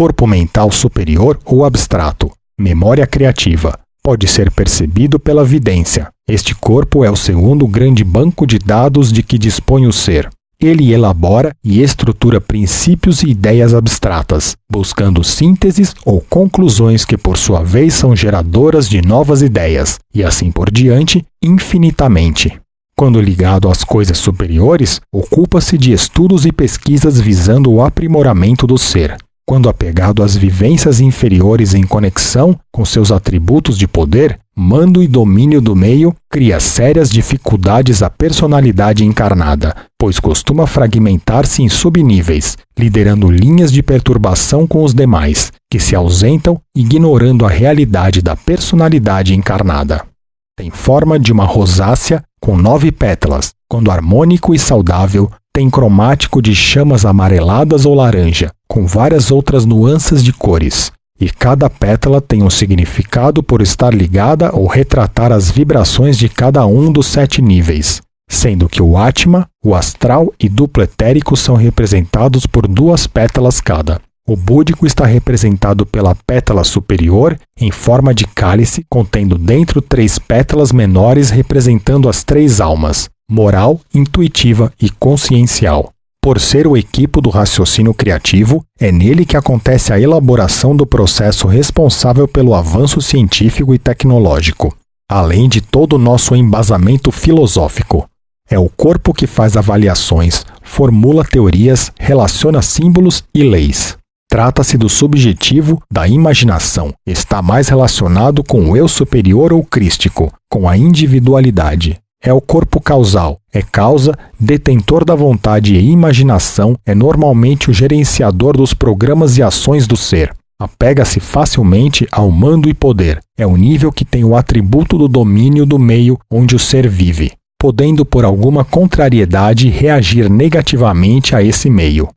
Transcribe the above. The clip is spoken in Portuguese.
corpo mental superior ou abstrato, memória criativa, pode ser percebido pela vidência. Este corpo é o segundo grande banco de dados de que dispõe o ser. Ele elabora e estrutura princípios e ideias abstratas, buscando sínteses ou conclusões que, por sua vez, são geradoras de novas ideias, e assim por diante, infinitamente. Quando ligado às coisas superiores, ocupa-se de estudos e pesquisas visando o aprimoramento do ser, quando apegado às vivências inferiores em conexão com seus atributos de poder, mando e domínio do meio, cria sérias dificuldades à personalidade encarnada, pois costuma fragmentar-se em subníveis, liderando linhas de perturbação com os demais, que se ausentam, ignorando a realidade da personalidade encarnada. Tem forma de uma rosácea com nove pétalas, quando harmônico e saudável, tem cromático de chamas amareladas ou laranja, com várias outras nuances de cores, e cada pétala tem um significado por estar ligada ou retratar as vibrações de cada um dos sete níveis, sendo que o Atma, o astral e duplo etérico são representados por duas pétalas cada. O búdico está representado pela pétala superior, em forma de cálice, contendo dentro três pétalas menores representando as três almas, moral, intuitiva e consciencial. Por ser o equipo do raciocínio criativo, é nele que acontece a elaboração do processo responsável pelo avanço científico e tecnológico, além de todo o nosso embasamento filosófico. É o corpo que faz avaliações, formula teorias, relaciona símbolos e leis. Trata-se do subjetivo da imaginação, está mais relacionado com o eu superior ou crístico, com a individualidade é o corpo causal, é causa, detentor da vontade e imaginação, é normalmente o gerenciador dos programas e ações do ser. Apega-se facilmente ao mando e poder. É o nível que tem o atributo do domínio do meio onde o ser vive, podendo por alguma contrariedade reagir negativamente a esse meio.